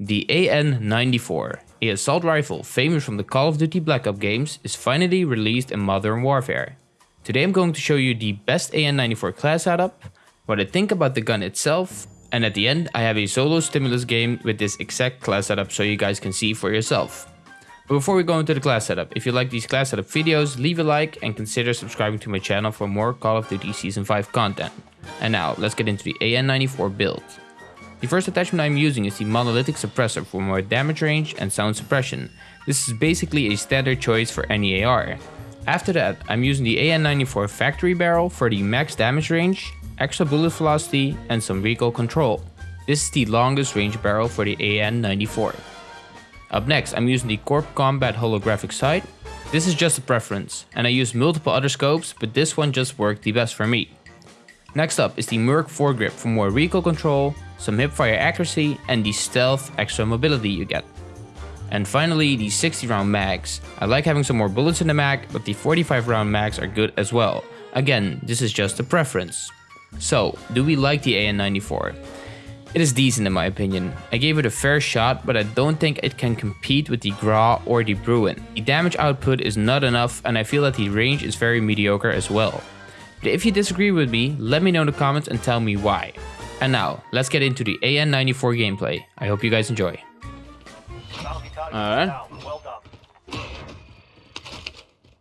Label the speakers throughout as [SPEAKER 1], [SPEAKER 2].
[SPEAKER 1] The AN-94, a assault rifle famous from the Call of Duty Black Ops games, is finally released in Modern Warfare. Today I'm going to show you the best AN-94 class setup, what I think about the gun itself, and at the end I have a solo stimulus game with this exact class setup so you guys can see for yourself. But before we go into the class setup, if you like these class setup videos, leave a like and consider subscribing to my channel for more Call of Duty Season 5 content. And now, let's get into the AN-94 build. The first attachment I'm using is the monolithic suppressor for more damage range and sound suppression. This is basically a standard choice for any AR. After that, I'm using the AN94 factory barrel for the max damage range, extra bullet velocity and some recoil control. This is the longest range barrel for the AN94. Up next, I'm using the Corp Combat holographic sight. This is just a preference, and I use multiple other scopes, but this one just worked the best for me. Next up is the Merc foregrip for more recoil control, some hipfire accuracy and the stealth extra mobility you get. And finally the 60 round mags. I like having some more bullets in the mag, but the 45 round mags are good as well. Again, this is just a preference. So, do we like the AN94? It is decent in my opinion. I gave it a fair shot, but I don't think it can compete with the Grau or the Bruen. The damage output is not enough and I feel that the range is very mediocre as well. But if you disagree with me, let me know in the comments and tell me why. And now, let's get into the AN94 gameplay. I hope you guys enjoy. Alright.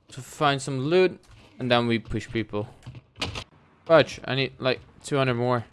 [SPEAKER 1] To find some loot, and then we push people. Fudge, I need like 200 more.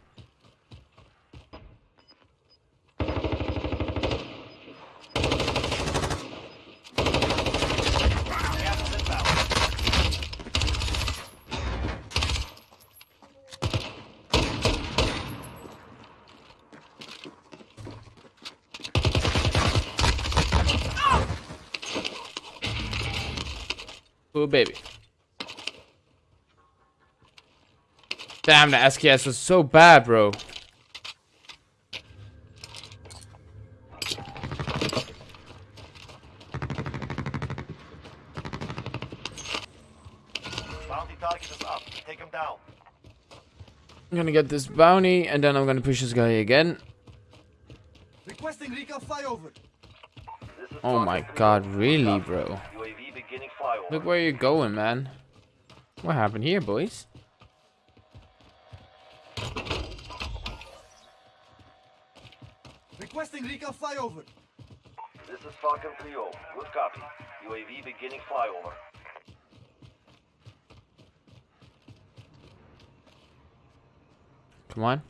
[SPEAKER 1] Ooh, baby. Damn, the SKS was so bad, bro.
[SPEAKER 2] Bounty target is up. Take him down.
[SPEAKER 1] I'm gonna get this bounty, and then I'm gonna push this guy again.
[SPEAKER 2] Requesting recon flyover.
[SPEAKER 1] Oh my god, really, bro? Look where you're going, man. What happened here, boys?
[SPEAKER 2] Requesting recon flyover.
[SPEAKER 3] This is Falcon 3 Good copy. UAV beginning flyover.
[SPEAKER 1] Come on.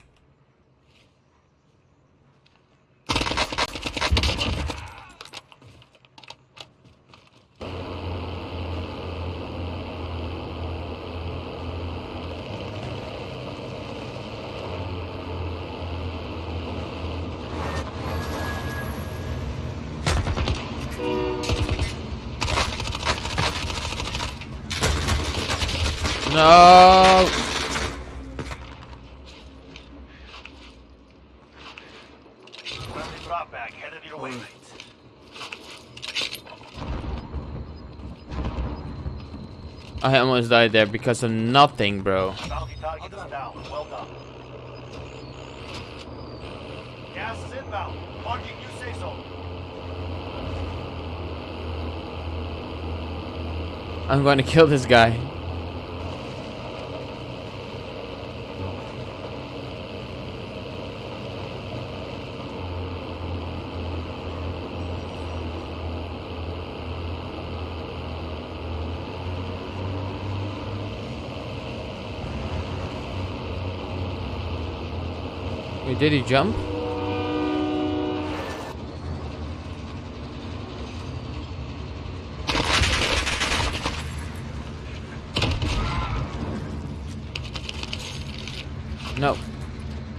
[SPEAKER 1] No.
[SPEAKER 2] drop back headed your way.
[SPEAKER 1] I almost died there because of nothing, bro.
[SPEAKER 2] Bounty target is down. Well done. Gas is inbound. Marking you say so.
[SPEAKER 1] I'm going to kill this guy. Wait, did he jump? No.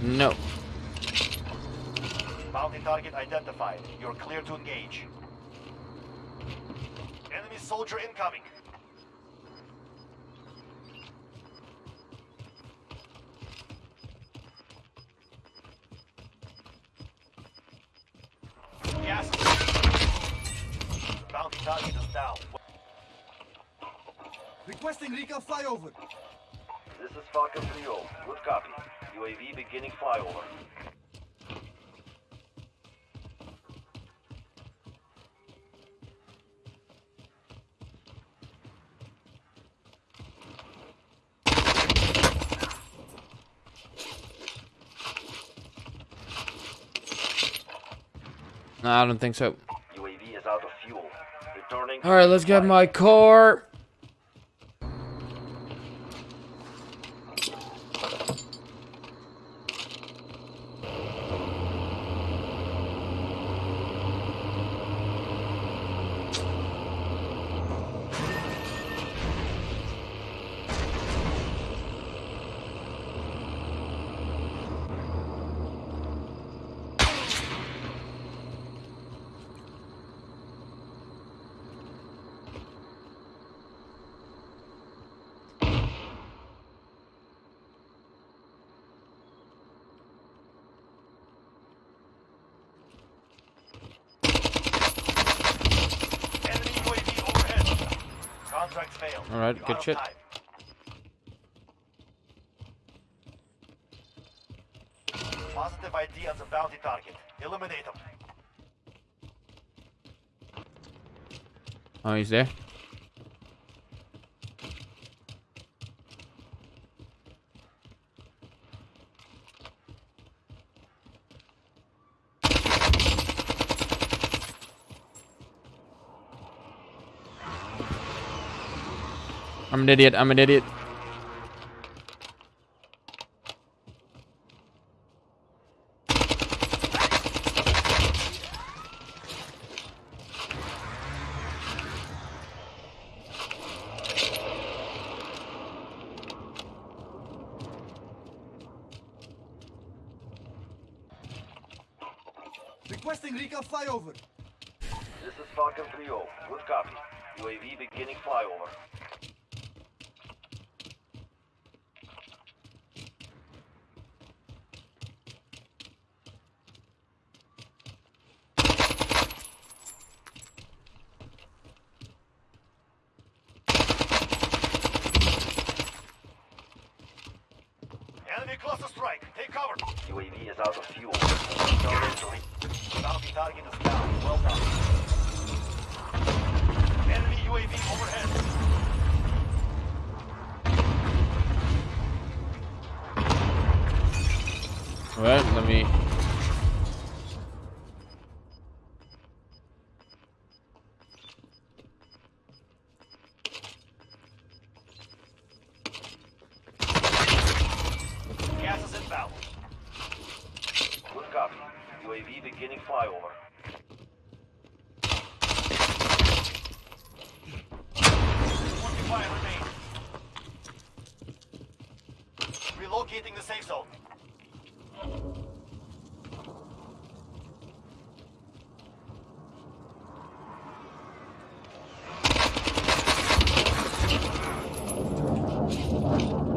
[SPEAKER 1] No.
[SPEAKER 2] Bounty target identified. You're clear to engage. Enemy soldier incoming. Target is down. Requesting recon flyover.
[SPEAKER 3] This is Falcon 3 -0. Good copy. UAV beginning flyover.
[SPEAKER 1] No, I don't think so. Alright, let's get my car.
[SPEAKER 2] Enemy UAV overhead. Failed.
[SPEAKER 1] Alright,
[SPEAKER 2] You're
[SPEAKER 1] good shit.
[SPEAKER 2] time. Positive ID on the bounty target. Eliminate them.
[SPEAKER 1] Oh, he's there. I'm an idiot. I'm an idiot.
[SPEAKER 4] Requesting recon flyover.
[SPEAKER 3] This is Falcon 3-0. Good copy. UAV beginning flyover. Of fuel.
[SPEAKER 2] Bounty target is down. Well done. Enemy UAV overhead.
[SPEAKER 1] Alright, let me.
[SPEAKER 2] Gas is inbound.
[SPEAKER 3] Good copy. UAV beginning flyover.
[SPEAKER 2] Forty-five remain. The safe zone.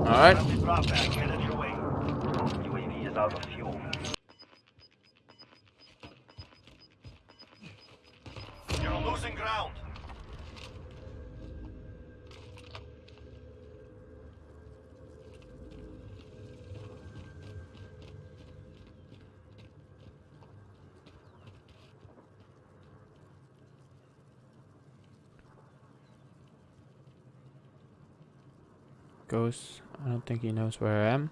[SPEAKER 1] Alright. Ghost. I don't think he knows where I am.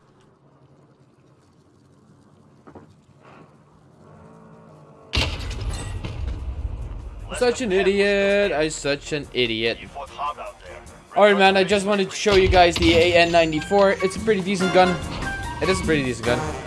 [SPEAKER 2] Less
[SPEAKER 1] Such an idiot. I'm such an idiot.
[SPEAKER 2] You fought hard out there.
[SPEAKER 1] Alright, man. I just wanted to show you guys the AN94. It's a pretty decent gun. It is a pretty decent gun.